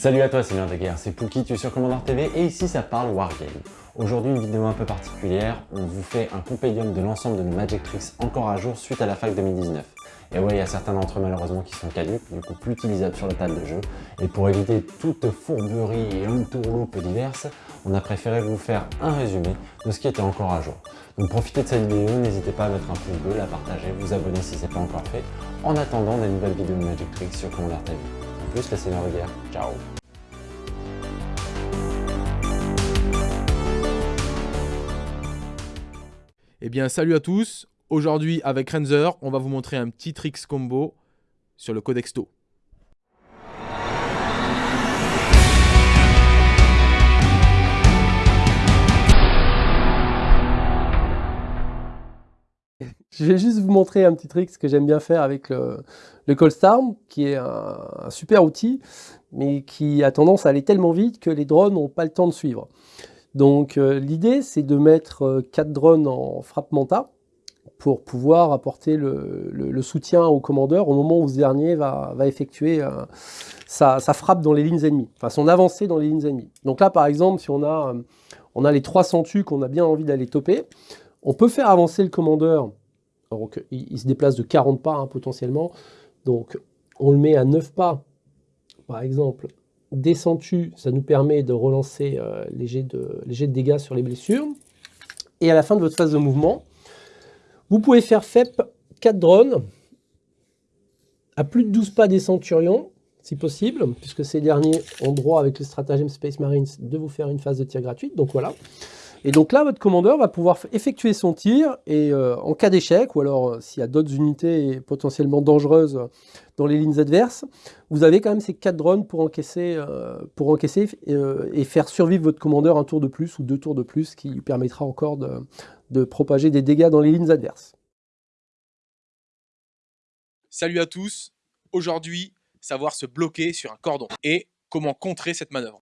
Salut à toi Seigneur de guerre, c'est Pookie, tu es sur Commander TV et ici ça parle Wargame. Aujourd'hui une vidéo un peu particulière, on vous fait un compédium de l'ensemble de nos Magic Tricks encore à jour suite à la fac 2019. Et ouais, il y a certains d'entre eux malheureusement qui sont caduques, du coup plus utilisables sur le table de jeu. Et pour éviter toute fourberie et entourloupe diverses, on a préféré vous faire un résumé de ce qui était encore à jour. Donc profitez de cette vidéo, n'hésitez pas à mettre un pouce bleu, la partager, vous abonner si ce n'est pas encore fait, en attendant des nouvelles vidéos de Magic Tricks sur Commander TV. Plus, ciao Eh bien, salut à tous. Aujourd'hui, avec Renzer, on va vous montrer un petit tricks combo sur le Codexto. Je vais juste vous montrer un petit trick que j'aime bien faire avec le, le qui est un, super outil, mais qui a tendance à aller tellement vite que les drones n'ont pas le temps de suivre. Donc euh, l'idée, c'est de mettre 4 euh, drones en frappe manta pour pouvoir apporter le, soutien au commandeur au moment où ce dernier va, effectuer euh, sa, frappe dans les lignes ennemies, enfin son avancée dans les lignes ennemies. Donc là, par exemple, si on a, on a les 300 tu qu'on a bien envie d'aller toper, on peut faire avancer le commandeur donc, il, se déplace de 40 pas hein, potentiellement. Donc, on le met à 9 pas, par exemple. Descendu, ça nous permet de relancer euh, les, jets de, de dégâts sur les blessures. Et à la fin de votre phase de mouvement, vous pouvez faire FEP 4 drones à plus de 12 pas des centurions, si possible, puisque ces derniers ont droit avec le stratagème Space Marines de vous faire une phase de tir gratuite. Donc voilà. Et donc là, votre commandeur va pouvoir effectuer son tir et euh, en cas d'échec, ou alors euh, s'il y a d'autres unités potentiellement dangereuses dans les lignes adverses, vous avez quand même ces 4 drones pour encaisser, euh, et faire survivre votre commandeur un tour de plus ou deux tours de plus, qui lui permettra encore de propager des dégâts dans les lignes adverses. Salut à tous, aujourd'hui, savoir se bloquer sur un cordon et comment contrer cette manœuvre.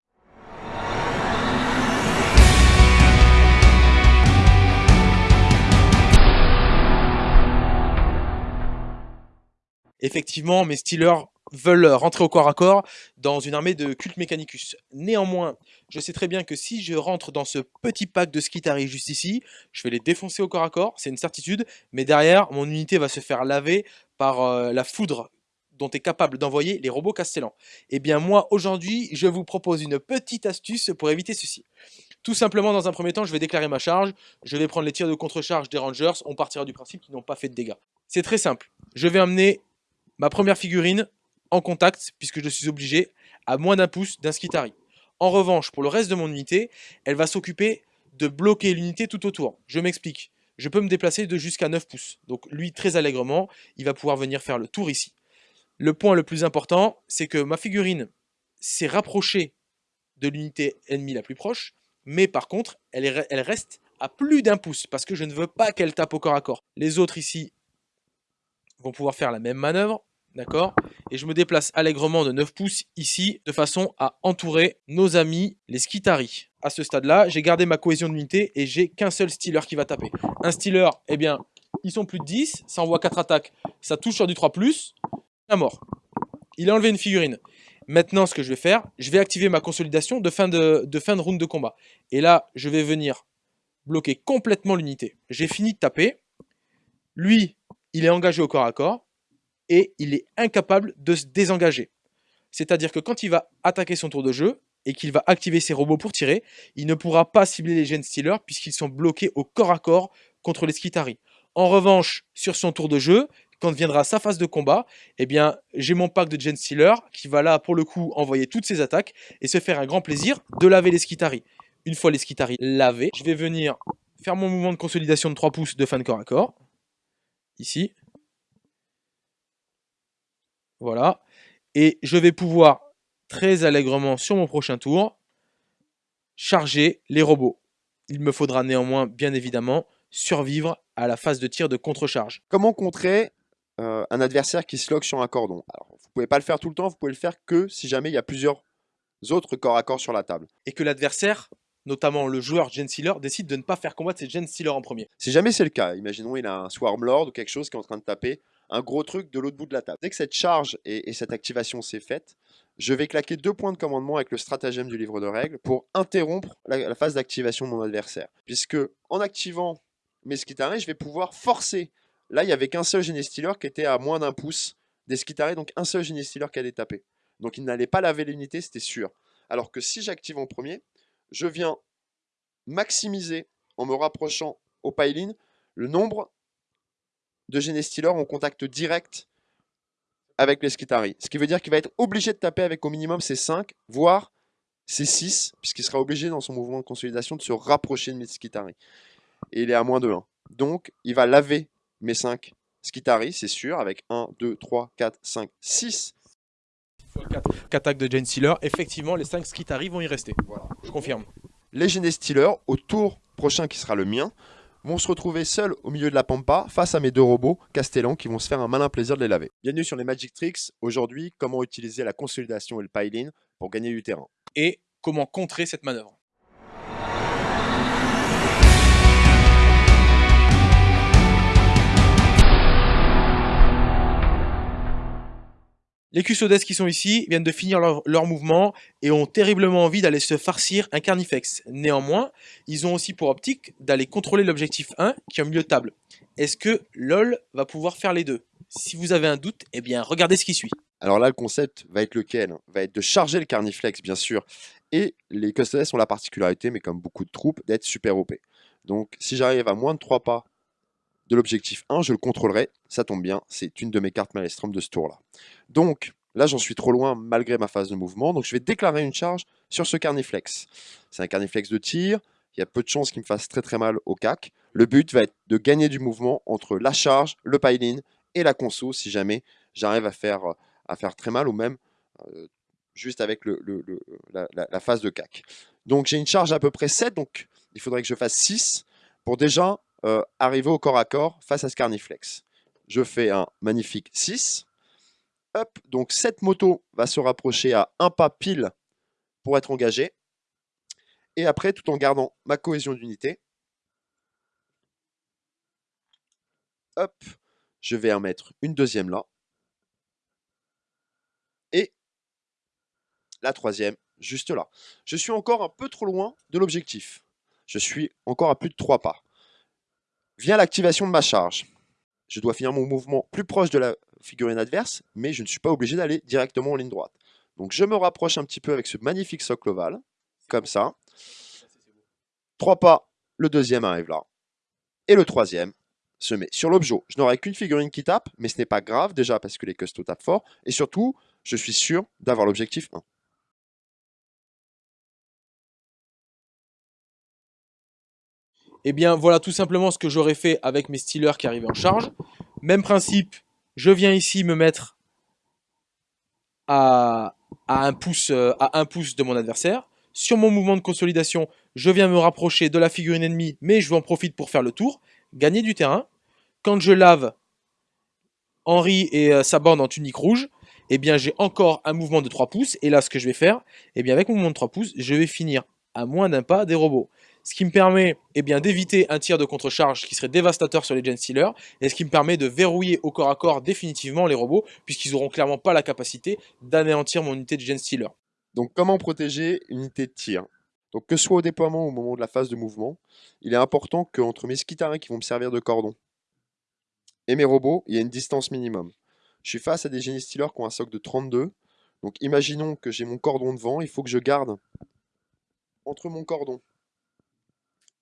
Effectivement, mes Steelers veulent rentrer au corps à corps dans une armée de culte mechanicus. Néanmoins, je sais très bien que si je rentre dans ce petit pack de Skitari juste ici, je vais les défoncer au corps à corps, c'est une certitude, mais derrière, mon unité va se faire laver par euh, la foudre dont est capable d'envoyer les robots castellans. Eh bien moi, aujourd'hui, je vous propose une petite astuce pour éviter ceci. Tout simplement, dans un premier temps, je vais déclarer ma charge, je vais prendre les tirs de contre-charge des Rangers, on partira du principe qu'ils n'ont pas fait de dégâts. C'est très simple, je vais amener ma première figurine en contact, puisque je suis obligé, à moins d'un pouce d'un Skitari. En revanche, pour le reste de mon unité, elle va s'occuper de bloquer l'unité tout autour. Je m'explique. Je peux me déplacer de jusqu'à 9 pouces. Donc lui, très allègrement, il va pouvoir venir faire le tour ici. Le point le plus important, c'est que ma figurine s'est rapprochée de l'unité ennemie la plus proche, mais par contre, elle, elle reste à plus d'un pouce, parce que je ne veux pas qu'elle tape au corps à corps. Les autres ici vont pouvoir faire la même manœuvre, D'accord? Et je me déplace allègrement de 9 pouces ici, de façon à entourer nos amis, les Skitari. À ce stade-là, j'ai gardé ma cohésion d'unité et j'ai qu'un seul Stealer qui va taper. Un Stealer, eh bien, ils sont plus de 10, ça envoie 4 attaques, ça touche sur du 3+, à mort. Il a enlevé une figurine. Maintenant, ce que je vais faire, je vais activer ma consolidation de fin de fin de round de combat. Et là, je vais venir bloquer complètement l'unité. J'ai fini de taper. Lui, il est engagé au corps à corps et il est incapable de se désengager. C'est-à-dire que quand il va attaquer son tour de jeu et qu'il va activer ses robots pour tirer, il ne pourra pas cibler les Gen Stealers puisqu'ils sont bloqués au corps à corps contre les Skitari. En revanche, sur son tour de jeu, quand viendra sa phase de combat, eh bien, j'ai mon pack de Gen Stealer qui va là, pour le coup, envoyer toutes ses attaques et se faire un grand plaisir de laver les Skitari. Une fois les Skitari lavés, je vais venir faire mon mouvement de consolidation de 3 pouces de fin de corps à corps. Ici. Voilà. Et je vais pouvoir très allègrement sur mon prochain tour charger les robots. Il me faudra néanmoins, bien évidemment, survivre à la phase de tir de contre-charge. Comment contrer euh, un adversaire qui se lock sur un cordon? Alors, Vous pouvez pas le faire tout le temps, vous pouvez le faire que si jamais il y a plusieurs autres corps à corps sur la table. Et que l'adversaire, notamment le joueur Gen Sealer, décide de ne pas faire combattre ses Gen Sealer en premier. Si jamais c'est le cas, imaginons il a un Swarm Lord ou quelque chose qui est en train de taper, un gros truc de l'autre bout de la table. Dès que cette charge et, cette activation s'est faite, je vais claquer deux points de commandement avec le stratagème du livre de règles pour interrompre la, phase d'activation de mon adversaire. Puisque en activant mes Skitari, je vais pouvoir forcer. Là, il n'y avait qu'un seul Genestealer qui était à moins d'un pouce des Skitari, donc un seul Genestealer qui allait taper. Donc il n'allait pas laver l'unité, c'était sûr. Alors que si j'active en premier, je viens maximiser en me rapprochant au pile le nombre de Genestealer en contact direct avec les Skitari. Ce qui veut dire qu'il va être obligé de taper avec au minimum ses 5, voire ses 6, puisqu'il sera obligé dans son mouvement de consolidation de se rapprocher de mes Skitari. Et il est à moins de 1. Donc, il va laver mes 5 Skitari, c'est sûr, avec 1, 2, 3, 4, 5, 6. 4 attaques de Jane effectivement, les 5 Skitari vont y rester. Voilà. Je confirme. Les Genestealers, au tour prochain qui sera le mien, vont se retrouver seuls au milieu de la pampa face à mes deux robots Castellan qui vont se faire un malin plaisir de les laver. Bienvenue sur les Magic Tricks. Aujourd'hui, comment utiliser la consolidation et le pile-in pour gagner du terrain? Et comment contrer cette manœuvre? Les custodes qui sont ici viennent de finir leur, mouvement et ont terriblement envie d'aller se farcir un carnifex. Néanmoins, ils ont aussi pour optique d'aller contrôler l'objectif 1 qui est au milieu de table. Est-ce que LOL va pouvoir faire les deux? Si vous avez un doute, eh bien regardez ce qui suit. Alors là, le concept va être lequel? Va être de charger le Carniflex, bien sûr. Et les Custodes ont la particularité, mais comme beaucoup de troupes, d'être super OP. Donc si j'arrive à moins de 3 pas de l'objectif 1, je le contrôlerai. Ça tombe bien, c'est une de mes cartes Maelstrom de ce tour-là. Donc là, j'en suis trop loin malgré ma phase de mouvement. Donc je vais déclarer une charge sur ce Carniflex. C'est un Carniflex de tir. Il y a peu de chances qu'il me fasse très très mal au cac. Le but va être de gagner du mouvement entre la charge, le pile-in et la conso si jamais j'arrive à faire, à très mal ou même euh, juste avec la phase de cac. Donc j'ai une charge à peu près 7, donc il faudrait que je fasse 6 pour déjà euh, arriver au corps à corps face à ce Carniflex. Je fais un magnifique 6. Hop, donc cette moto va se rapprocher à un pas pile pour être engagée. Et après, tout en gardant ma cohésion d'unité, hop, je vais en mettre une deuxième là. Et la troisième juste là. Je suis encore un peu trop loin de l'objectif. Je suis encore à plus de 3 pas. Vient l'activation de ma charge. Je dois finir mon mouvement plus proche de la figurine adverse, mais je ne suis pas obligé d'aller directement en ligne droite. Donc je me rapproche un petit peu avec ce magnifique socle ovale, comme ça. Trois pas, le deuxième arrive là. Et le troisième se met sur l'objet. Je n'aurai qu'une figurine qui tape, mais ce n'est pas grave déjà parce que les custos tapent fort. Et surtout, je suis sûr d'avoir l'objectif 1. Eh bien, voilà tout simplement ce que j'aurais fait avec mes Steelers qui arrivaient en charge. Même principe, je viens ici me mettre à, à, un pouce, euh, à un pouce de mon adversaire. Sur mon mouvement de consolidation, je viens me rapprocher de la figurine ennemie, mais je en profite pour faire le tour, gagner du terrain. Quand je lave Henri et euh, sa bande en tunique rouge, eh bien j'ai encore un mouvement de 3 pouces. Et là, ce que je vais faire, eh bien avec mon mouvement de 3 pouces, je vais finir à moins d'un pas des robots. Ce qui me permet eh bien, d'éviter un tir de contre-charge qui serait dévastateur sur les Gen Stealers, et ce qui me permet de verrouiller au corps à corps définitivement les robots, puisqu'ils n'auront clairement pas la capacité d'anéantir mon unité de Gen Stealer. Donc comment protéger une unité de tir? Donc que ce soit au déploiement ou au moment de la phase de mouvement, il est important qu'entre mes skitaris qui vont me servir de cordon et mes robots, il y ait une distance minimum. Je suis face à des génies stealers qui ont un socle de 32. Donc imaginons que j'ai mon cordon devant, il faut que je garde entre mon cordon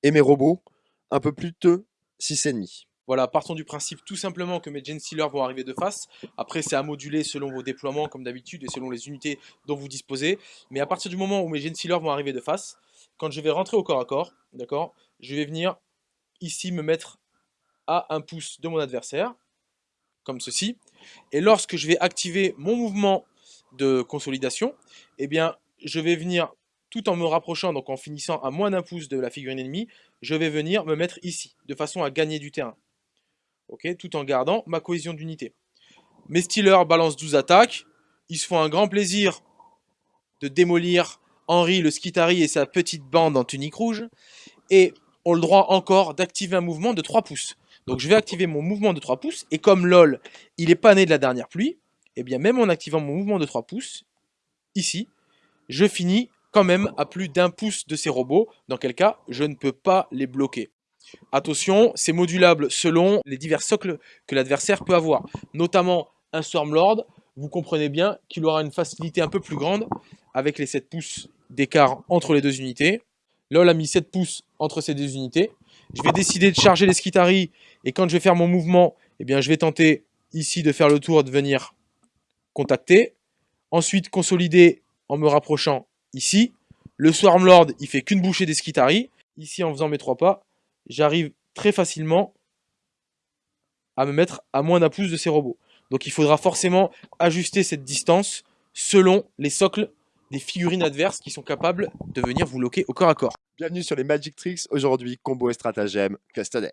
et mes robots un peu plus de 6,5. Voilà, partons du principe tout simplement que mes Gen Stealers vont arriver de face. Après, c'est à moduler selon vos déploiements, comme d'habitude, et selon les unités dont vous disposez. Mais à partir du moment où mes Gen Stealers vont arriver de face, quand je vais rentrer au corps à corps, d'accord, je vais venir ici me mettre à un pouce de mon adversaire, comme ceci. Et lorsque je vais activer mon mouvement de consolidation, eh bien, je vais venir, tout en me rapprochant, donc en finissant à moins d'un pouce de la figurine ennemie, je vais venir me mettre ici, de façon à gagner du terrain. Ok, tout en gardant ma cohésion d'unité. Mes Steelers balancent 12 attaques. Ils se font un grand plaisir de démolir Henri, le Skitari et sa petite bande en tunique rouge. Et ont le droit encore d'activer un mouvement de 3 pouces. Donc je vais activer mon mouvement de 3 pouces. Et comme LOL, il est pas né de la dernière pluie, et bien même en activant mon mouvement de 3 pouces, ici, je finis quand même à plus d'un pouce de ces robots, dans quel cas je ne peux pas les bloquer. Attention, c'est modulable selon les divers socles que l'adversaire peut avoir, notamment un Stormlord, vous comprenez bien qu'il aura une facilité un peu plus grande avec les 7 pouces d'écart entre les deux unités. LOL a mis 7 pouces entre ces deux unités. Je vais décider de charger les Skitari et quand je vais faire mon mouvement, eh bien, je vais tenter ici de faire le tour de venir contacter. Ensuite, consolider en me rapprochant ici. Le Swarmlord, il fait qu'une bouchée des Skitari. Ici, en faisant mes trois pas, j'arrive très facilement à me mettre à moins d'un pouce de ces robots. Donc il faudra forcément ajuster cette distance selon les socles des figurines adverses qui sont capables de venir vous loquer au corps à corps. Bienvenue sur les Magic Tricks, aujourd'hui combo et stratagème Custodes.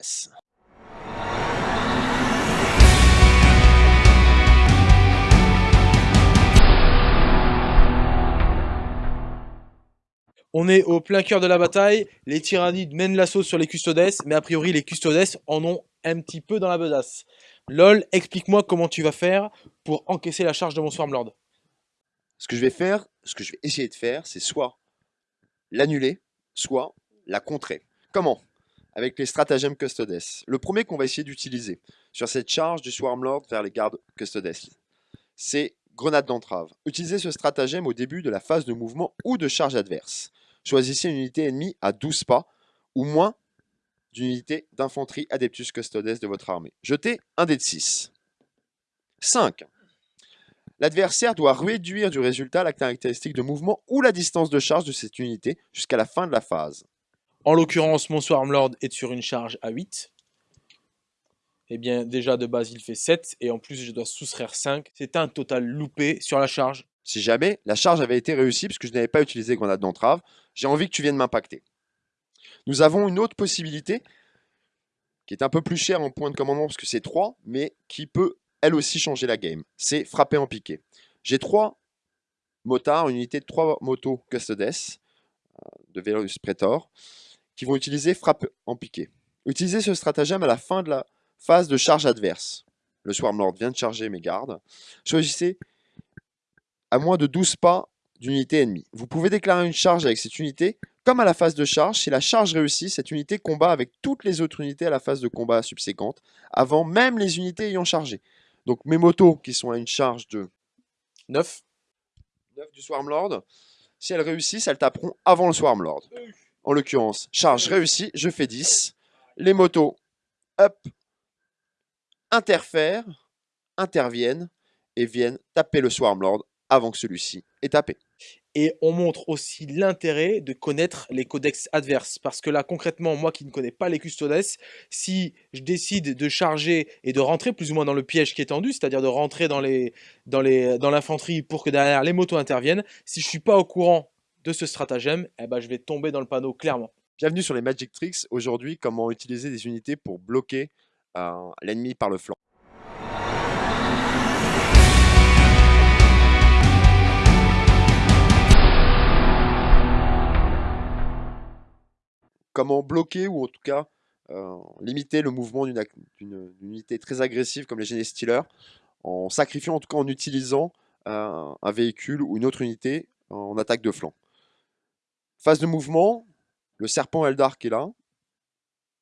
On est au plein cœur de la bataille, les tyrannides mènent l'assaut sur les custodes, mais a priori les custodes en ont un petit peu dans la besace. LOL, explique-moi comment tu vas faire pour encaisser la charge de mon Swarmlord. Ce que je vais faire, ce que je vais essayer de faire, c'est soit l'annuler, soit la contrer. Comment? Avec les stratagèmes Custodes. Le premier qu'on va essayer d'utiliser sur cette charge du Swarmlord vers les gardes Custodes, c'est grenade d'entrave. Utilisez ce stratagème au début de la phase de mouvement ou de charge adverse. Choisissez une unité ennemie à 12 pas ou moins d'unité d'infanterie Adeptus Custodes de votre armée. Jetez un dé de 6. 5. L'adversaire doit réduire du résultat la caractéristique de mouvement ou la distance de charge de cette unité jusqu'à la fin de la phase. En l'occurrence, mon Swarmlord est sur une charge à 8. Eh bien, déjà de base, il fait 7. Et en plus, je dois soustraire 5. C'est un total loupé sur la charge. Si jamais la charge avait été réussie, puisque je n'avais pas utilisé grenade d'entrave, j'ai envie que tu viennes m'impacter. Nous avons une autre possibilité qui est un peu plus chère en point de commandement parce que c'est 3, mais qui peut elle aussi changer la game. C'est frapper en piqué. J'ai 3 motards, une unité de 3 motos Custodes euh, de Velus Praetor qui vont utiliser frappe en piqué. Utilisez ce stratagème à la fin de la phase de charge adverse. Le Swarmlord vient de charger mes gardes. Choisissez à moins de 12 pas d'unité ennemie. Vous pouvez déclarer une charge avec cette unité comme à la phase de charge, si la charge réussit, cette unité combat avec toutes les autres unités à la phase de combat subséquente, avant même les unités ayant chargé. Donc mes motos qui sont à une charge de 9, 9 du Swarmlord, si elles réussissent, elles taperont avant le Swarmlord. En l'occurrence, charge réussie, je fais 10. Les motos, up, interfèrent, interviennent et viennent taper le Swarmlord avant que celui-ci ait tapé. Et on montre aussi l'intérêt de connaître les codex adverses. Parce que là, concrètement, moi qui ne connais pas les custodes, si je décide de charger et de rentrer plus ou moins dans le piège qui est tendu, c'est-à-dire de rentrer dans l'infanterie dans pour que derrière les motos interviennent, si je ne suis pas au courant de ce stratagème, eh ben, je vais tomber dans le panneau clairement. Bienvenue sur les Magic Tricks. Aujourd'hui, comment utiliser des unités pour bloquer euh, l'ennemi par le flanc? Comment bloquer ou en tout cas euh, limiter le mouvement d'une unité très agressive comme les Genestealers en sacrifiant, en tout cas en utilisant euh, un véhicule ou une autre unité en attaque de flanc. Phase de mouvement, le serpent Eldar qui est là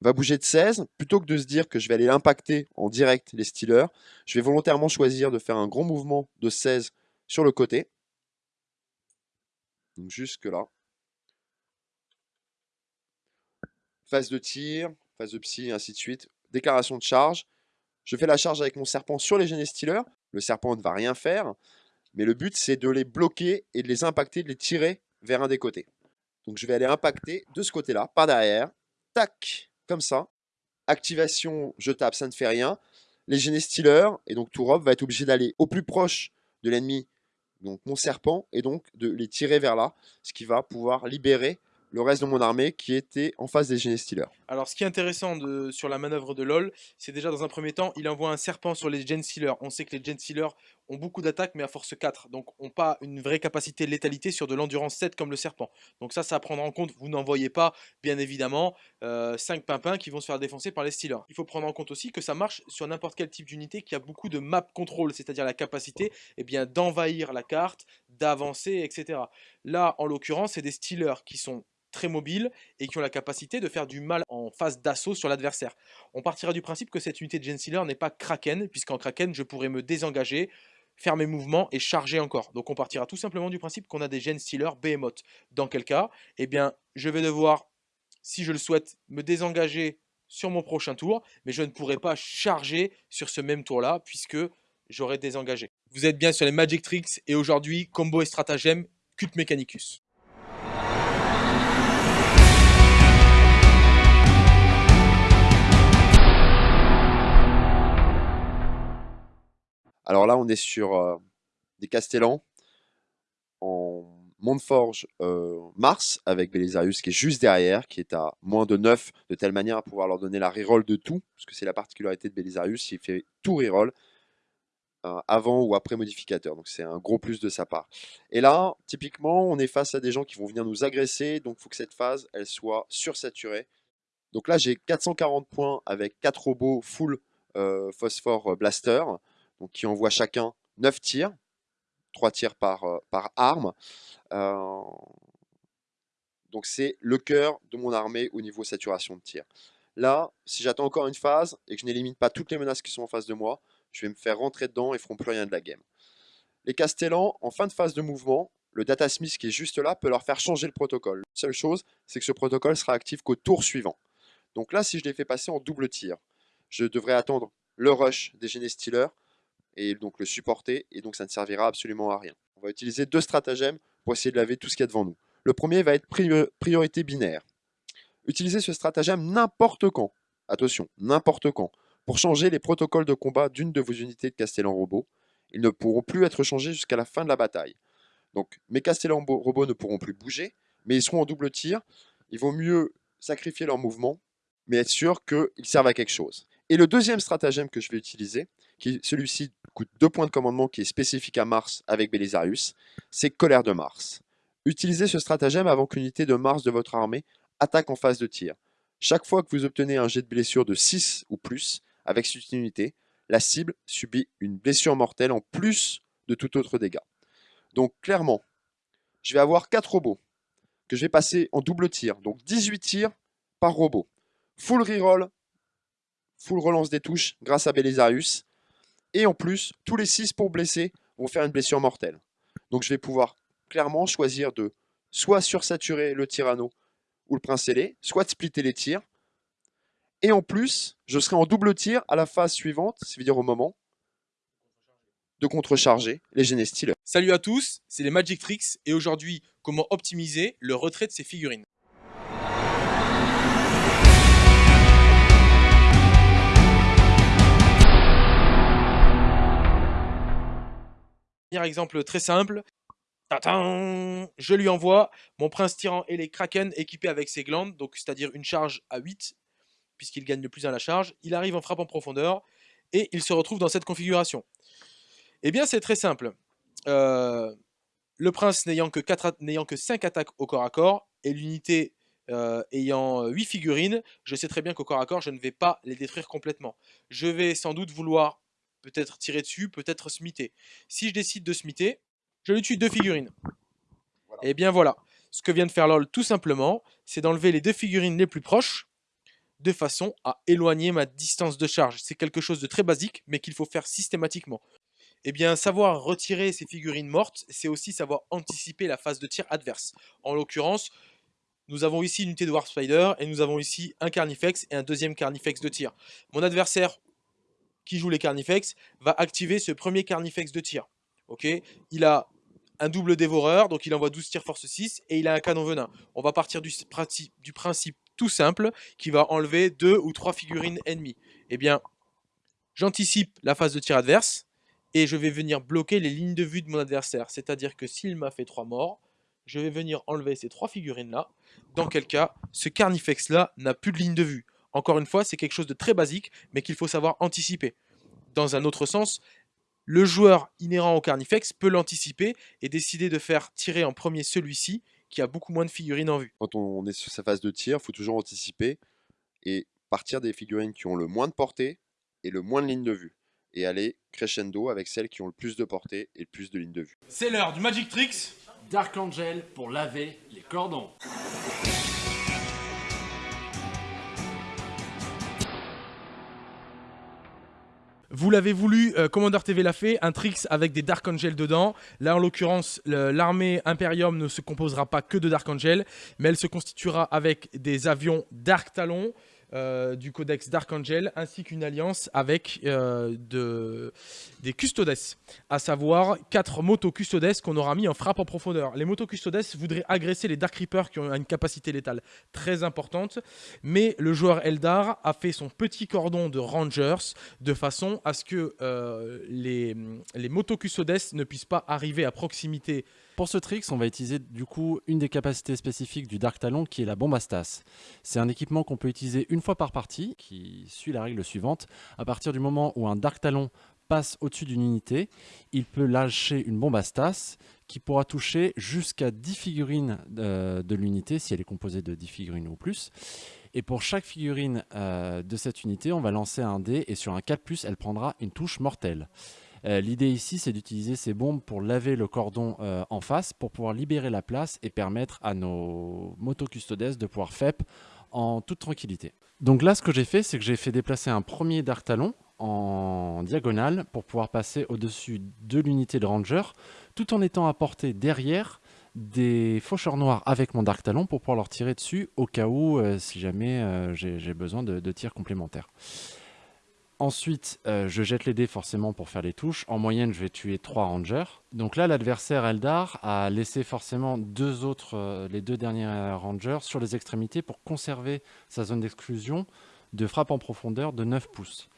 va bouger de 16. Plutôt que de se dire que je vais aller impacter en direct les Stealers, je vais volontairement choisir de faire un gros mouvement de 16 sur le côté. Jusque là. Phase de tir, phase de psy, ainsi de suite, déclaration de charge. Je fais la charge avec mon serpent sur les Genestealers. Le serpent ne va rien faire, mais le but c'est de les bloquer et de les impacter, de les tirer vers un des côtés. Donc je vais aller impacter de ce côté-là, par derrière, tac, comme ça. Activation, je tape, ça ne fait rien. Les Genestealers, et donc Tourop va être obligé d'aller au plus proche de l'ennemi, donc mon serpent, et donc de les tirer vers là, ce qui va pouvoir libérer le reste de mon armée qui était en face des Genestealers. Alors ce qui est intéressant sur la manœuvre de LoL, c'est déjà dans un premier temps, il envoie un serpent sur les Genestealers. On sait que les Genestealers ont beaucoup d'attaques, mais à force 4. Donc, ont pas une vraie capacité de létalité sur de l'endurance 7 comme le serpent. Donc ça, ça à prendre en compte. Vous n'en voyez pas, bien évidemment, 5 euh, pimpins qui vont se faire défoncer par les Steelers. Il faut prendre en compte aussi que ça marche sur n'importe quel type d'unité qui a beaucoup de map control, c'est-à-dire la capacité eh bien d'envahir la carte, d'avancer, etc. Là, en l'occurrence, c'est des Steelers qui sont très mobiles et qui ont la capacité de faire du mal en phase d'assaut sur l'adversaire. On partira du principe que cette unité de Gen Stealer n'est pas Kraken, puisqu'en Kraken, je pourrais me désengager, faire mes mouvements et charger encore. Donc on partira tout simplement du principe qu'on a des Gen Stealer Behemoth. Dans quel cas? Eh bien, je vais devoir, si je le souhaite, me désengager sur mon prochain tour, mais je ne pourrai pas charger sur ce même tour-là, puisque j'aurai désengagé. Vous êtes bien sur les Magic Tricks, et aujourd'hui, combo et stratagème, Cult Mechanicus. Alors là, on est sur euh, des Castellans en Montforge euh, Mars avec Belisarius qui est juste derrière, qui est à moins de 9, de telle manière à pouvoir leur donner la reroll de tout, parce que c'est la particularité de Belisarius, il fait tout reroll euh, avant ou après modificateur, donc c'est un gros plus de sa part. Et là, typiquement, on est face à des gens qui vont venir nous agresser, donc il faut que cette phase, elle soit sursaturée. Donc là, j'ai 440 points avec 4 robots full phosphore blaster donc qui envoie chacun 9 tirs, 3 tirs par, euh, par arme. Euh, donc c'est le cœur de mon armée au niveau saturation de tir. Là, si j'attends encore une phase et que je n'élimine pas toutes les menaces qui sont en face de moi, je vais me faire rentrer dedans et feront plus rien de la game. Les Castellans, en fin de phase de mouvement, le Data Smith qui est juste là peut leur faire changer le protocole. La seule chose, c'est que ce protocole sera actif qu'au tour suivant. Donc là, si je les fais passer en double tir, je devrais attendre le rush des Genestealers et donc le supporter, et donc ça ne servira absolument à rien. On va utiliser deux stratagèmes pour essayer de laver tout ce qu'il y a devant nous. Le premier va être priorité binaire. Utilisez ce stratagème n'importe quand, attention, n'importe quand, pour changer les protocoles de combat d'une de vos unités de Castellan robot. Ils ne pourront plus être changés jusqu'à la fin de la bataille. Donc mes Castellan robots ne pourront plus bouger, mais ils seront en double tir. Il vaut mieux sacrifier leur mouvement, mais être sûr qu'ils servent à quelque chose. Et le deuxième stratagème que je vais utiliser, qui celui-ci coûte deux points de commandement qui est spécifique à Mars avec Belisarius, c'est Colère de Mars. Utilisez ce stratagème avant qu'une unité de Mars de votre armée attaque en phase de tir. Chaque fois que vous obtenez un jet de blessure de 6 ou plus avec cette unité, la cible subit une blessure mortelle en plus de tout autre dégât. Donc clairement, je vais avoir 4 robots que je vais passer en double tir, donc 18 tirs par robot. Full reroll full relance des touches grâce à Belisarius. Et en plus, tous les 6 pour blesser vont faire une blessure mortelle. Donc je vais pouvoir clairement choisir de soit sursaturer le Tyranno ou le Prince ailé, soit de splitter les tirs. Et en plus, je serai en double tir à la phase suivante, c'est-à-dire au moment de contrecharger les Genestiles. Salut à tous, c'est les Magic Tricks et aujourd'hui, comment optimiser le retrait de ces figurines. Exemple très simple. je lui envoie mon prince tyran et les kraken équipés avec ses glandes, donc c'est-à-dire une charge à 8, puisqu'il gagne le plus à la charge. Il arrive en frappe en profondeur et il se retrouve dans cette configuration. Eh bien, c'est très simple. Euh, le prince n'ayant que, que 5 attaques au corps à corps et l'unité euh, ayant 8 figurines, je sais très bien qu'au corps à corps, je ne vais pas les détruire complètement. Je vais sans doute vouloir peut-être tirer dessus, peut-être smiter. Si je décide de smiter, je lui tue deux figurines. Et eh bien voilà, ce que vient de faire LOL tout simplement, c'est d'enlever les deux figurines les plus proches, de façon à éloigner ma distance de charge. C'est quelque chose de très basique, mais qu'il faut faire systématiquement. Eh bien, savoir retirer ces figurines mortes, c'est aussi savoir anticiper la phase de tir adverse. En l'occurrence, nous avons ici une unité de Warp Spider, et nous avons ici un Carnifex et un deuxième Carnifex de tir. Mon adversaire qui joue les Carnifex va activer ce premier Carnifex de tir. Ok? Il a un double dévoreur, donc il envoie 12 tirs force 6, et il a un canon venin. On va partir du, principe tout simple, qui va enlever deux ou trois figurines ennemies. Eh bien, j'anticipe la phase de tir adverse, et je vais venir bloquer les lignes de vue de mon adversaire. C'est-à-dire que s'il m'a fait trois morts, je vais venir enlever ces trois figurines-là, dans quel cas, ce Carnifex-là n'a plus de ligne de vue. Encore une fois, c'est quelque chose de très basique, mais qu'il faut savoir anticiper. Dans un autre sens, le joueur inhérent au Carnifex peut l'anticiper et décider de faire tirer en premier celui-ci qui a beaucoup moins de figurines en vue. Quand on est sur sa phase de tir, il faut toujours anticiper et partir des figurines qui ont le moins de portée et le moins de lignes de vue. Et aller crescendo avec celles qui ont le plus de portée et le plus de lignes de vue. C'est l'heure du Magic Tricks Dark Angel pour laver les cordons. Vous l'avez voulu, euh, Commander TV l'a fait, un Trix avec des Dark Angel dedans. Là, en l'occurrence, l'armée Imperium ne se composera pas que de Dark Angel, mais elle se constituera avec des avions Dark Talon euh, du codex Dark Angel, ainsi qu'une alliance avec euh, de, des Custodes, à savoir quatre motos Custodes qu'on aura mis en frappe en profondeur. Les motos Custodes voudraient agresser les Dark Reapers qui ont une capacité létale très importante, mais le joueur Eldar a fait son petit cordon de Rangers de façon à ce que euh, les, les motos Custodes ne puissent pas arriver à proximité Pour ce tricks, on va utiliser du coup une des capacités spécifiques du Dark Talon qui est la bombe à Stas. C'est un équipement qu'on peut utiliser une fois par partie qui suit la règle suivante. À partir du moment où un Dark Talon passe au-dessus d'une unité, il peut lâcher une bombe à Stas qui pourra toucher jusqu'à 10 figurines euh, de l'unité si elle est composée de 10 figurines ou plus. Et pour chaque figurine euh, de cette unité, on va lancer un dé et sur un 4+, elle prendra une touche mortelle. Euh, L'idée ici, c'est d'utiliser ces bombes pour laver le cordon euh, en face, pour pouvoir libérer la place et permettre à nos motocustodes de pouvoir FEP en toute tranquillité. Donc là, ce que j'ai fait, c'est que j'ai fait déplacer un premier Dark Talon en diagonale pour pouvoir passer au-dessus de l'unité de Ranger, tout en étant à portée derrière des faucheurs noirs avec mon Dark Talon pour pouvoir leur tirer dessus au cas où, euh, si jamais j'ai besoin de tirs complémentaires. Ensuite, euh, je jette les dés forcément pour faire les touches. En moyenne, je vais tuer 3 rangers. Donc là, l'adversaire Eldar a laissé forcément deux autres, euh, les deux derniers rangers sur les extrémités pour conserver sa zone d'exclusion de frappe en profondeur de 9 pouces.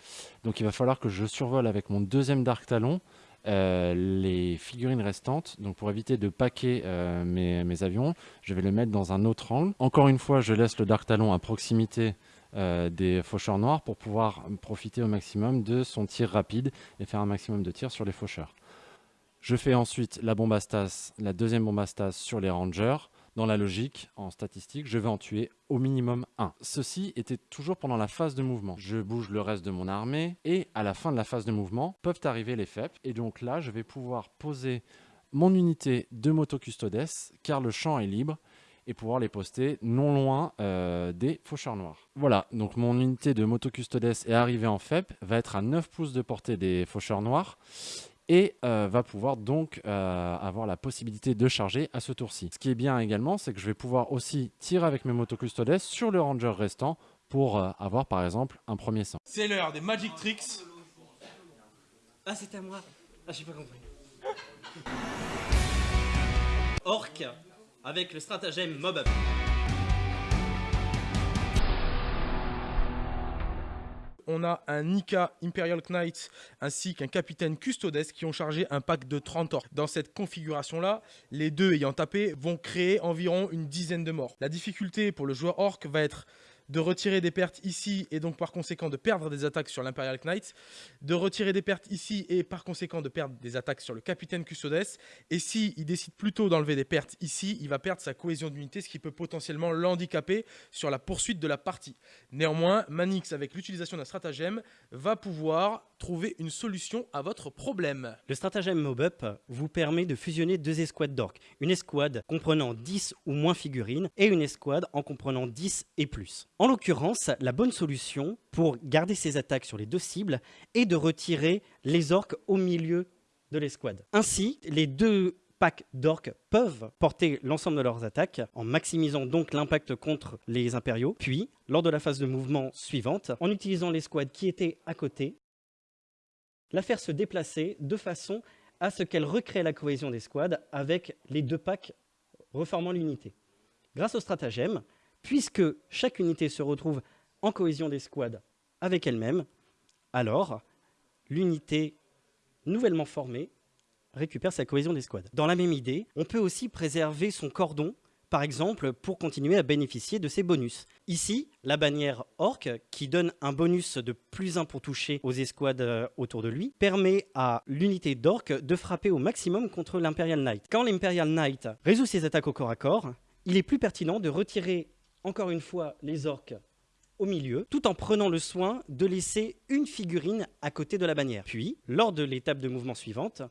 Donc il va falloir que je survole avec mon deuxième Dark Talon euh, les figurines restantes. Donc pour éviter de paquer mes, mes avions, je vais le mettre dans un autre angle. Encore une fois, je laisse le Dark Talon à proximité euh, des faucheurs noirs pour pouvoir profiter au maximum de son tir rapide et faire un maximum de tirs sur les faucheurs. Je fais ensuite la bombe la deuxième bombe sur les rangers. Dans la logique, en statistique, je vais en tuer au minimum un. Ceci était toujours pendant la phase de mouvement. Je bouge le reste de mon armée et à la fin de la phase de mouvement peuvent arriver les FEP. Et donc là, je vais pouvoir poser mon unité de motocustodes car le champ est libre et pouvoir les poster non loin euh, des faucheurs noirs. Voilà, donc mon unité de motocustodes est arrivée en FEP, va être à 9 pouces de portée des faucheurs noirs et euh, va pouvoir donc euh, avoir la possibilité de charger à ce tour-ci. Ce qui est bien également, c'est que je vais pouvoir aussi tirer avec mes motocustodes sur le ranger restant pour euh, avoir par exemple un premier sang. C'est l'heure des Magic Tricks. Ah, c'est à moi. Ah, j'ai pas compris. Orc avec le stratagème Mob. On a un Nika Imperial Knight ainsi qu'un capitaine Custodes qui ont chargé un pack de 30 orques. Dans cette configuration-là, les deux ayant tapé vont créer environ une dizaine de morts. La difficulté pour le joueur orc va être de retirer des pertes ici et donc par conséquent de perdre des attaques sur l'Imperial Knight, de retirer des pertes ici et par conséquent de perdre des attaques sur le capitaine Custodes. Et si il décide plutôt d'enlever des pertes ici, il va perdre sa cohésion d'unité, ce qui peut potentiellement l'handicaper sur la poursuite de la partie. Néanmoins, Manix, avec l'utilisation d'un stratagème, va pouvoir trouver une solution à votre problème. Le stratagème Mob Up vous permet de fusionner deux escouades d'orques. Une escouade comprenant 10 ou moins figurines et une escouade en comprenant 10 et plus. En l'occurrence, la bonne solution pour garder ses attaques sur les deux cibles est de retirer les orques au milieu de l'escouade. Ainsi, les deux packs d'orques peuvent porter l'ensemble de leurs attaques en maximisant donc l'impact contre les impériaux. Puis, lors de la phase de mouvement suivante, en utilisant l'escouade qui était à côté, la faire se déplacer de façon à ce qu'elle recrée la cohésion des squads avec les deux packs reformant l'unité. Grâce au stratagème, puisque chaque unité se retrouve en cohésion des squads avec elle-même, alors l'unité nouvellement formée récupère sa cohésion des squads. Dans la même idée, on peut aussi préserver son cordon par exemple, pour continuer à bénéficier de ces bonus. Ici, la bannière Orc, qui donne un bonus de plus 1 pour toucher aux escouades euh, autour de lui, permet à l'unité d'Orc de frapper au maximum contre l'Imperial Knight. Quand l'Imperial Knight résout ses attaques au corps à corps, il est plus pertinent de retirer encore une fois les orques au milieu, tout en prenant le soin de laisser une figurine à côté de la bannière. Puis, lors de l'étape de mouvement suivante,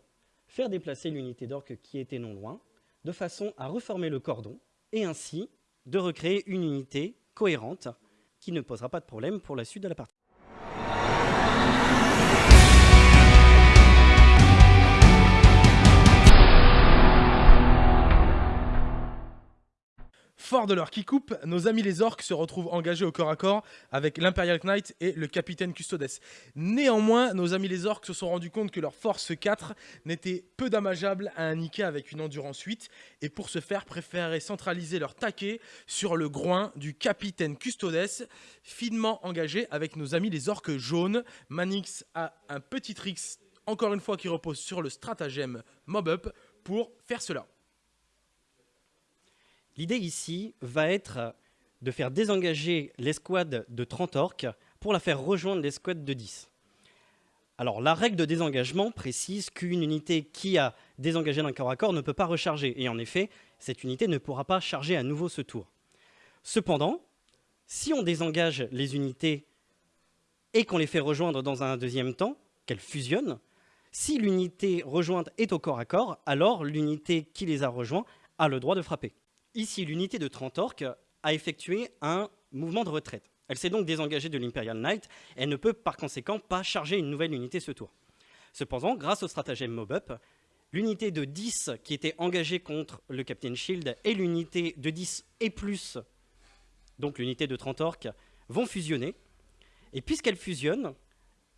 faire déplacer l'unité d'orque qui était non loin, de façon à reformer le cordon, et ainsi de recréer une unité cohérente qui ne posera pas de problème pour la suite de la partie. Fort de leur qui coupe, nos amis les orques se retrouvent engagés au corps à corps avec l'Imperial Knight et le capitaine Custodes. Néanmoins, nos amis les orques se sont rendus compte que leur force 4 n'était peu dommageable à un Nika avec une endurance 8 et pour ce faire préféraient centraliser leur taquet sur le groin du capitaine Custodes, finement engagé avec nos amis les orques jaunes. Manix a un petit tricks, encore une fois, qui repose sur le stratagème Mob Up pour faire cela. L'idée ici va être de faire désengager l'escouade de 30 orques pour la faire rejoindre l'escouade de 10. Alors la règle de désengagement précise qu'une unité qui a désengagé d'un corps à corps ne peut pas recharger. Et en effet, cette unité ne pourra pas charger à nouveau ce tour. Cependant, si on désengage les unités et qu'on les fait rejoindre dans un deuxième temps, qu'elles fusionnent, si l'unité rejointe est au corps à corps, alors l'unité qui les a rejoints a le droit de frapper. Ici, l'unité de 30 orques a effectué un mouvement de retraite. Elle s'est donc désengagée de l'Imperial Knight et ne peut par conséquent pas charger une nouvelle unité ce tour. Cependant, grâce au stratagème Mob-Up, l'unité de 10 qui était engagée contre le Captain Shield et l'unité de 10 et plus, donc l'unité de 30 orques, vont fusionner. Et puisqu'elles fusionnent,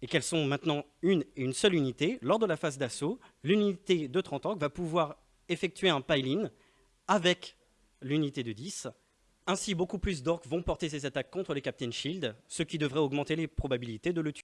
et qu'elles sont maintenant une et une seule unité, lors de la phase d'assaut, l'unité de 30 orques va pouvoir effectuer un pile-in avec l'unité de 10. Ainsi, beaucoup plus d'orques vont porter ces attaques contre les Captain Shield, ce qui devrait augmenter les probabilités de le tuer.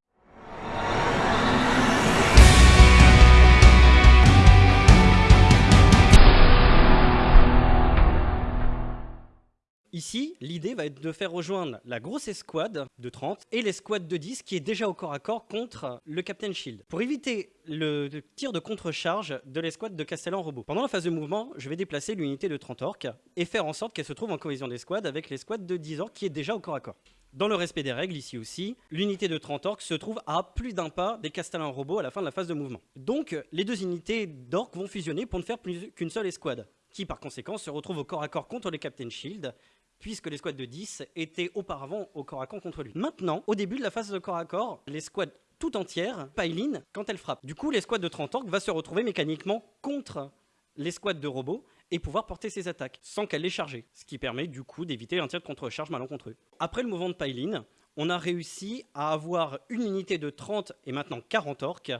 Ici, l'idée va être de faire rejoindre la grosse escouade de 30 et l'escouade de 10 qui est déjà au corps à corps contre le Captain Shield. Pour éviter le tir de contre-charge de l'escouade de Castellan Robot. Pendant la phase de mouvement, je vais déplacer l'unité de 30 orques et faire en sorte qu'elle se trouve en cohésion d'escouade avec l'escouade de 10 orques qui est déjà au corps à corps. Dans le respect des règles, ici aussi, l'unité de 30 orques se trouve à plus d'un pas des Castellans robots à la fin de la phase de mouvement. Donc, les deux unités d'orques vont fusionner pour ne faire plus qu'une seule escouade, qui par conséquent se retrouve au corps à corps contre les Captain Shield, puisque l'escouade de 10 était auparavant au corps à corps contre lui. Maintenant, au début de la phase de corps à corps, l'escouade tout entière pile quand elle frappe. Du coup, l'escouade de 30 orques va se retrouver mécaniquement contre l'escouade de robots et pouvoir porter ses attaques sans qu'elle les charge, ce qui permet du coup d'éviter un tir de contre-charge malencontreux. Après le mouvement de pile on a réussi à avoir une unité de 30 et maintenant 40 orques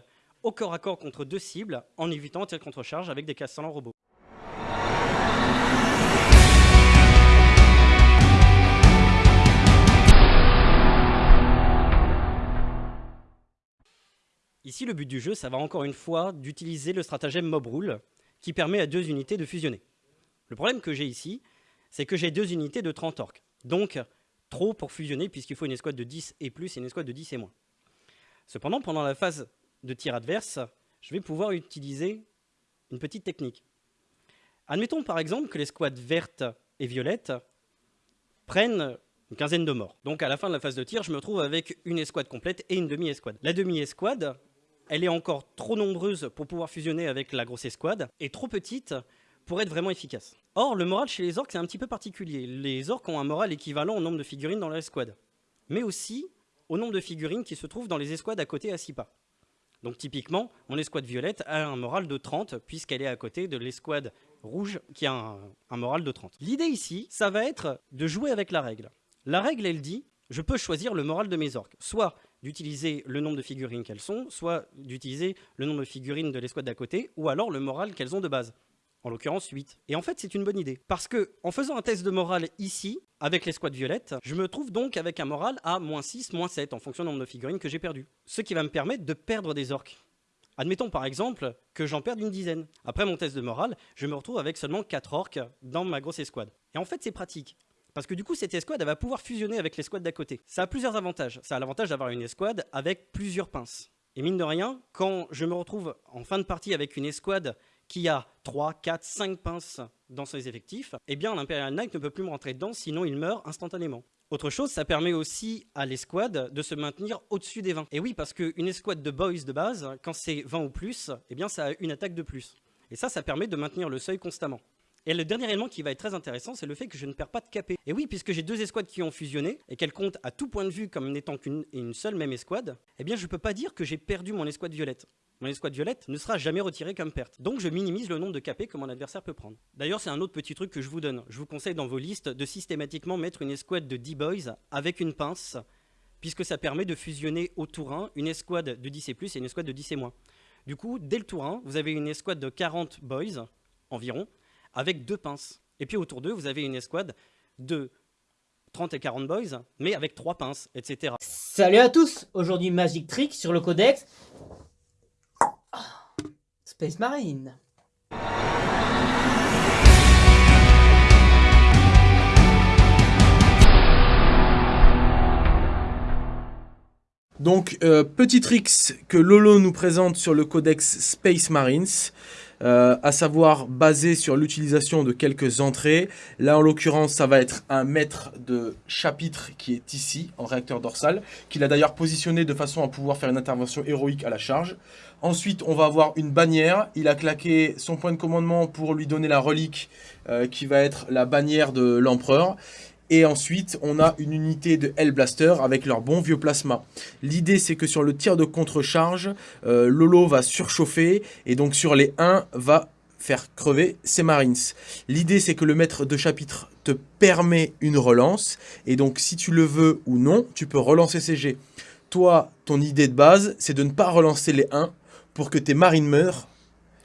au corps à corps contre deux cibles en évitant un tir de contre-charge avec des castellans robots. Ici, le but du jeu, ça va encore une fois d'utiliser le stratagème Mob Rule, qui permet à deux unités de fusionner. Le problème que j'ai ici, c'est que j'ai deux unités de 30 orques. Donc, trop pour fusionner, puisqu'il faut une escouade de 10 et plus et une escouade de 10 et moins. Cependant, pendant la phase de tir adverse, je vais pouvoir utiliser une petite technique. Admettons par exemple que l'escouade verte et violette prennent une quinzaine de morts. Donc à la fin de la phase de tir, je me retrouve avec une escouade complète et une demi-escouade. La demi-escouade, elle est encore trop nombreuse pour pouvoir fusionner avec la grosse escouade, et trop petite pour être vraiment efficace. Or, le moral chez les orques, c'est un petit peu particulier. Les orques ont un moral équivalent au nombre de figurines dans leur escouade, mais aussi au nombre de figurines qui se trouvent dans les escouades à côté à 6 pas. Donc typiquement, mon escouade violette a un moral de 30, puisqu'elle est à côté de l'escouade rouge qui a un, moral de 30. L'idée ici, ça va être de jouer avec la règle. La règle, elle dit, je peux choisir le moral de mes orques. Soit d'utiliser le nombre de figurines qu'elles sont, soit d'utiliser le nombre de figurines de l'escouade d'à côté, ou alors le moral qu'elles ont de base. En l'occurrence 8. Et en fait, c'est une bonne idée. Parce que, en faisant un test de morale ici, avec l'escouade violette, je me trouve donc avec un moral à moins 6, moins 7, en fonction du nombre de figurines que j'ai perdu. Ce qui va me permettre de perdre des orques. Admettons par exemple que j'en perde une dizaine. Après mon test de morale, je me retrouve avec seulement 4 orques dans ma grosse escouade. Et en fait, c'est pratique. Parce que du coup, cette escouade, elle va pouvoir fusionner avec l'escouade d'à côté. Ça a plusieurs avantages. Ça a l'avantage d'avoir une escouade avec plusieurs pinces. Et mine de rien, quand je me retrouve en fin de partie avec une escouade qui a 3, 4, 5 pinces dans ses effectifs, eh bien l'Imperial Knight ne peut plus me rentrer dedans, sinon il meurt instantanément. Autre chose, ça permet aussi à l'escouade de se maintenir au-dessus des 20. Et oui, parce qu'une escouade de boys de base, quand c'est 20 ou plus, eh bien ça a une attaque de plus. Et ça, ça permet de maintenir le seuil constamment. Et le dernier élément qui va être très intéressant, c'est le fait que je ne perds pas de capé. Et oui, puisque j'ai deux escouades qui ont fusionné et qu'elles comptent à tout point de vue comme n'étant qu'une une seule même escouade, eh bien je ne peux pas dire que j'ai perdu mon escouade violette. Mon escouade violette ne sera jamais retirée comme perte. Donc je minimise le nombre de capés que mon adversaire peut prendre. D'ailleurs, c'est un autre petit truc que je vous donne. Je vous conseille dans vos listes de systématiquement mettre une escouade de 10 boys avec une pince, puisque ça permet de fusionner au tour 1 une escouade de 10 et plus et une escouade de 10 et moins. Du coup, dès le tour 1, vous avez une escouade de 40 boys environ, avec deux pinces. Et puis autour d'eux, vous avez une escouade de 30 et 40 boys, mais avec trois pinces, etc. Salut à tous Aujourd'hui Magic Trick sur le codex Space Marine. Donc, euh, petit tricks que Lolo nous présente sur le codex Space Marines, euh, à savoir basé sur l'utilisation de quelques entrées. Là, en l'occurrence, ça va être un maître de chapitre qui est ici, en réacteur dorsal, qu'il a d'ailleurs positionné de façon à pouvoir faire une intervention héroïque à la charge. Ensuite, on va avoir une bannière. Il a claqué son point de commandement pour lui donner la relique euh, qui va être la bannière de l'empereur. Et ensuite, on a une unité de Hellblaster avec leur bon vieux plasma. L'idée, c'est que sur le tir de contre-charge, euh, Lolo va surchauffer et donc sur les 1 va faire crever ses Marines. L'idée, c'est que le maître de chapitre te permet une relance. Et donc, si tu le veux ou non, tu peux relancer ces jets. Toi, ton idée de base, c'est de ne pas relancer les 1 pour que tes marines meurent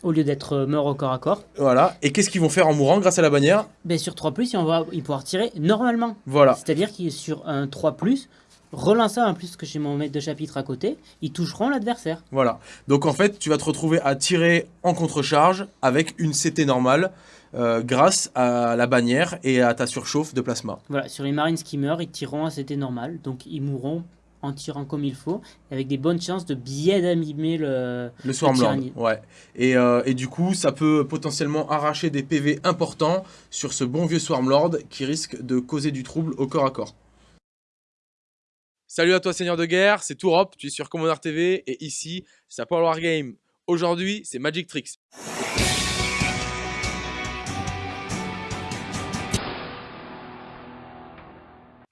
Au lieu d'être euh, mort au corps à corps, voilà. Et qu'est-ce qu'ils vont faire en mourant grâce à la bannière? Ben sur 3+, il va il pouvoir tirer normalement. Voilà. C'est-à-dire qu'il est sur un 3+, relancer un plus que j'ai mon maître de chapitre à côté, ils toucheront l'adversaire. Voilà. Donc en fait, tu vas te retrouver à tirer en contre-charge avec une CT normale euh, grâce à la bannière et à ta surchauffe de plasma. Voilà, sur les Marines qui meurent, ils tireront à CT normal, donc ils mourront en tirant comme il faut, avec des bonnes chances de bien abîmer le, Le Swarmlord, tyrannide. ouais. Et, euh, et du coup, ça peut potentiellement arracher des PV importants sur ce bon vieux Swarmlord qui risque de causer du trouble au corps à corps. Salut à toi Seigneur de Guerre, c'est Tourop, tu es sur Commander TV et ici, c'est Power Wargame. Aujourd'hui, c'est Magic Tricks.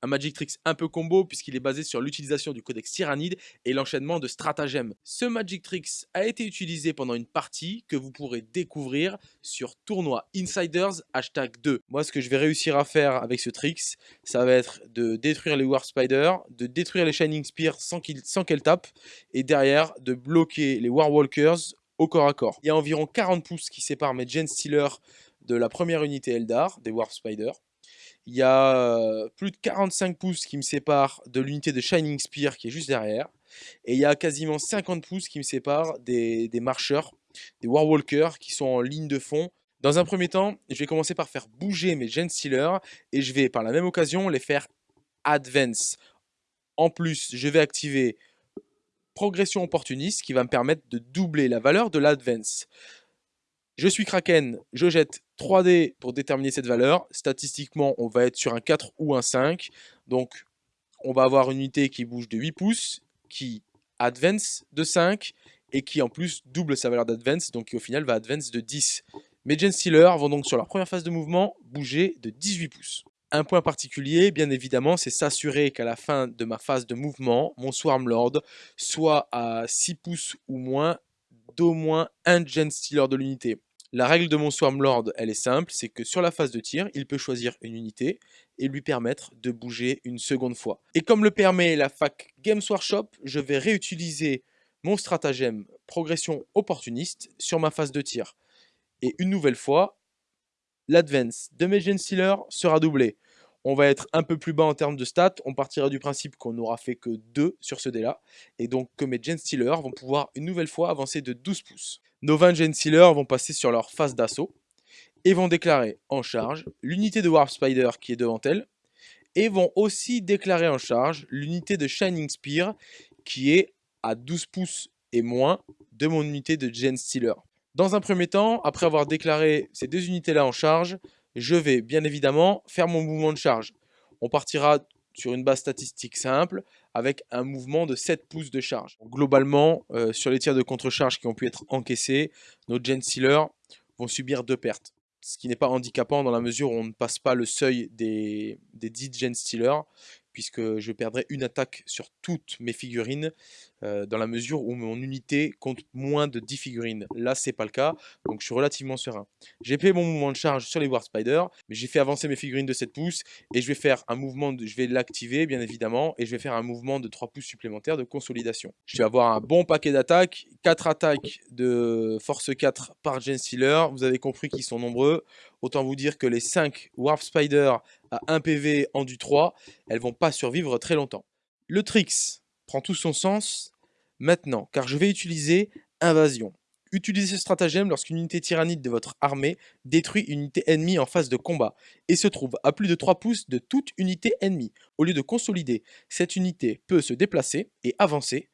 Un Magic Tricks un peu combo puisqu'il est basé sur l'utilisation du codex Tyrannide et l'enchaînement de stratagèmes. Ce Magic Tricks a été utilisé pendant une partie que vous pourrez découvrir sur tournoi Insiders hashtag 2. Moi ce que je vais réussir à faire avec ce tricks, ça va être de détruire les War Spider, de détruire les Shining Spear sans qu'elles tapent et derrière de bloquer les War Walkers au corps à corps. Il y a environ 40 pouces qui séparent mes Gen Stealer de la première unité Eldar, des War Spider. Il y a euh, plus de 45 pouces qui me séparent de l'unité de Shining Spear qui est juste derrière. Et il y a quasiment 50 pouces qui me séparent des, marcheurs, des Warwalkers qui sont en ligne de fond. Dans un premier temps, je vais commencer par faire bouger mes Gen Stealer et je vais par la même occasion les faire advance. En plus, je vais activer progression opportuniste qui va me permettre de doubler la valeur de l'advance. Je suis Kraken, je jette 3D pour déterminer cette valeur. Statistiquement, on va être sur un 4 ou un 5. Donc, on va avoir une unité qui bouge de 8 pouces, qui advance de 5 et qui en plus double sa valeur d'advance, donc au final va advance de 10. Mes Gen Stealers vont donc sur leur première phase de mouvement bouger de 18 pouces. Un point particulier, bien évidemment, c'est s'assurer qu'à la fin de ma phase de mouvement, mon Swarmlord soit à 6 pouces ou moins d'au moins un Gen Stealer de l'unité. La règle de mon Swarmlord, elle est simple, c'est que sur la phase de tir, il peut choisir une unité et lui permettre de bouger une seconde fois. Et comme le permet la fac Games Workshop, je vais réutiliser mon stratagème progression opportuniste sur ma phase de tir. Et une nouvelle fois, l'advance de mes Gen Stealers sera doublé. on va être un peu plus bas en termes de stats. On partira du principe qu'on n'aura fait que 2 sur ce dé-là. Et donc que mes Gen Stealers vont pouvoir une nouvelle fois avancer de 12 pouces. Nos 20 Gen Stealers vont passer sur leur phase d'assaut et vont déclarer en charge l'unité de Warp Spider qui est devant elle et vont aussi déclarer en charge l'unité de Shining Spear qui est à 12 pouces et moins de mon unité de Gen Stealer. Dans un premier temps, après avoir déclaré ces deux unités-là en charge, je vais bien évidemment faire mon mouvement de charge. On partira sur une base statistique simple avec un mouvement de 7 pouces de charge. Globalement, euh, sur les tirs de contre-charge qui ont pu être encaissés, nos Gen Stealers vont subir deux pertes. Ce qui n'est pas handicapant dans la mesure où on ne passe pas le seuil des, des 10 Gen Stealers puisque je perdrai une attaque sur toutes mes figurines euh, dans la mesure où mon unité compte moins de 10 figurines. Là, c'est pas le cas, donc je suis relativement serein. J'ai fait mon mouvement de charge sur les War Spider, mais j'ai fait avancer mes figurines de 7 pouces et je vais faire un mouvement, de, je vais l'activer bien évidemment, et je vais faire un mouvement de 3 pouces supplémentaires de consolidation. Je vais avoir un bon paquet d'attaques, 4 attaques de force 4 par Gen Stealer, vous avez compris qu'ils sont nombreux. Autant vous dire que les 5 Warp Spider à 1 PV en du 3, elles vont pas survivre très longtemps. Le Trix prend tout son sens maintenant, car je vais utiliser Invasion. Utilisez ce stratagème lorsqu'une unité tyrannide de votre armée détruit une unité ennemie en phase de combat et se trouve à plus de 3 pouces de toute unité ennemie. Au lieu de consolider, cette unité peut se déplacer et avancer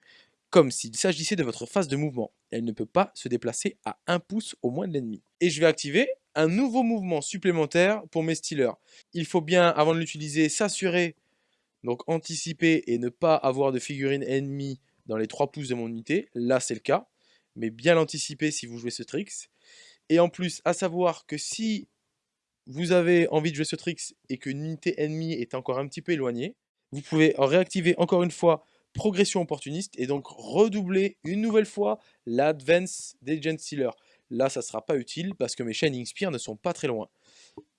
comme s'il s'agissait de votre phase de mouvement. Elle ne peut pas se déplacer à 1 pouce au moins de l'ennemi. Et je vais activer un nouveau mouvement supplémentaire pour mes Stealers. Il faut bien, avant de l'utiliser, s'assurer, donc anticiper et ne pas avoir de figurines ennemies dans les 3 pouces de mon unité. Là, c'est le cas, mais bien l'anticiper si vous jouez ce tricks. Et en plus, à savoir que si vous avez envie de jouer ce tricks et qu'une unité ennemie est encore un petit peu éloignée, vous pouvez réactiver encore une fois progression opportuniste et donc redoubler une nouvelle fois l'advance des Gen Stealers. Là, ça ne sera pas utile parce que mes Shining Spear ne sont pas très loin.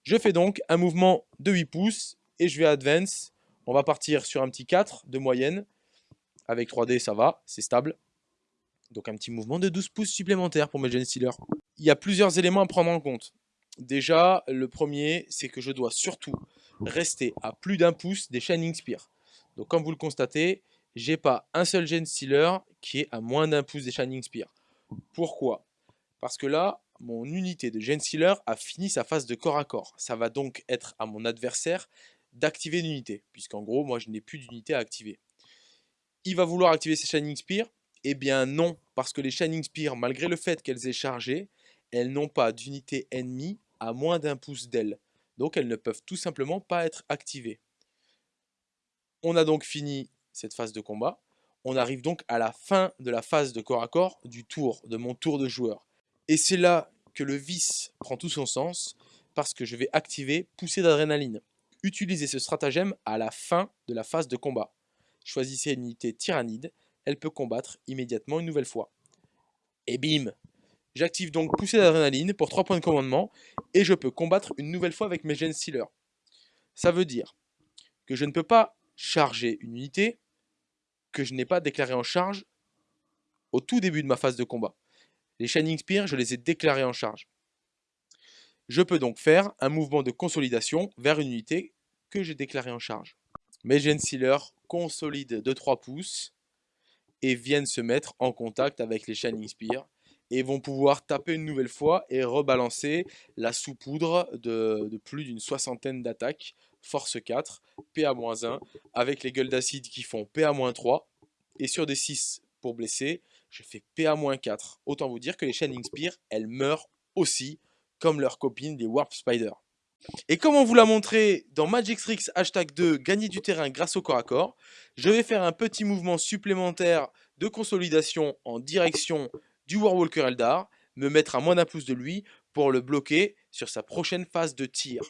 Je fais donc un mouvement de 8 pouces et je vais advance. On va partir sur un petit 4 de moyenne. Avec 3D, ça va, c'est stable. Donc un petit mouvement de 12 pouces supplémentaires pour mes Gen Stealers. Il y a plusieurs éléments à prendre en compte. Déjà, le premier, c'est que je dois surtout rester à plus d'un pouce des Shining Spear. Donc comme vous le constatez, j'ai pas un seul Gen Stealer qui est à moins d'un pouce des Shining Spear. Pourquoi? Parce que là, mon unité de Gen Sealer a fini sa phase de corps à corps. Ça va donc être à mon adversaire d'activer l'unité, puisqu'en gros, moi, je n'ai plus d'unité à activer. Il va vouloir activer ses Shining Spear Eh bien non, parce que les Shining Spear, malgré le fait qu'elles aient chargé, elles n'ont pas d'unité ennemie à moins d'un pouce d'elles. Donc elles ne peuvent tout simplement pas être activées. On a donc fini cette phase de combat. On arrive donc à la fin de la phase de corps à corps du tour, de mon tour de joueur. Et c'est là que le vice prend tout son sens, parce que je vais activer poussée d'adrénaline. Utilisez ce stratagème à la fin de la phase de combat. Choisissez une unité tyrannide, elle peut combattre immédiatement une nouvelle fois. Et bim J'active donc poussée d'adrénaline pour 3 points de commandement, et je peux combattre une nouvelle fois avec mes Gen Stealers. Ça veut dire que je ne peux pas charger une unité que je n'ai pas déclarée en charge au tout début de ma phase de combat. Les Shining Spear, je les ai déclarés en charge. Je peux donc faire un mouvement de consolidation vers une unité que j'ai déclarée en charge. Mes Gen Sealers consolident de 3 pouces et viennent se mettre en contact avec les Shining Spear et vont pouvoir taper une nouvelle fois et rebalancer la sous-poudre de, plus d'une soixantaine d'attaques, force 4, PA-1, avec les gueules d'acide qui font PA-3, et sur des 6 pour blesser, je fais PA-4. Autant vous dire que les Shining Spear, elles meurent aussi, comme leurs copines, les Warp Spider. Et comme on vous l'a montré dans Magic Tricks hashtag 2, gagner du terrain grâce au corps à corps, je vais faire un petit mouvement supplémentaire de consolidation en direction du Warwalker Eldar, me mettre à moins d'un pouce de lui pour le bloquer sur sa prochaine phase de tir.